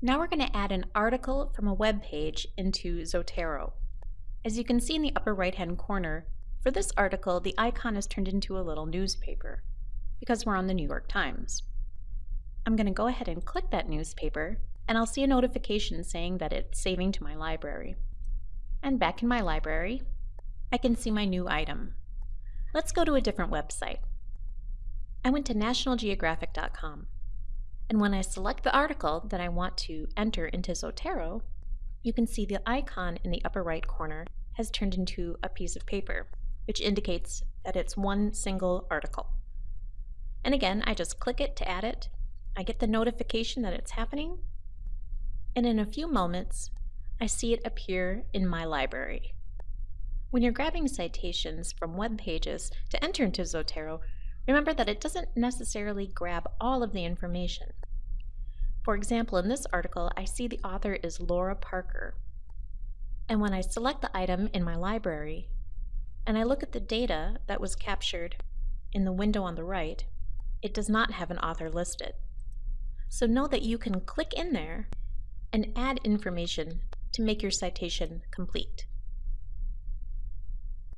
Now we're going to add an article from a web page into Zotero. As you can see in the upper right hand corner, for this article the icon is turned into a little newspaper because we're on the New York Times. I'm going to go ahead and click that newspaper and I'll see a notification saying that it's saving to my library. And back in my library, I can see my new item. Let's go to a different website. I went to nationalgeographic.com. And when I select the article that I want to enter into Zotero, you can see the icon in the upper right corner has turned into a piece of paper, which indicates that it's one single article. And again, I just click it to add it. I get the notification that it's happening. And in a few moments, I see it appear in my library. When you're grabbing citations from web pages to enter into Zotero, remember that it doesn't necessarily grab all of the information. For example, in this article, I see the author is Laura Parker. And when I select the item in my library, and I look at the data that was captured in the window on the right, it does not have an author listed. So know that you can click in there and add information to make your citation complete.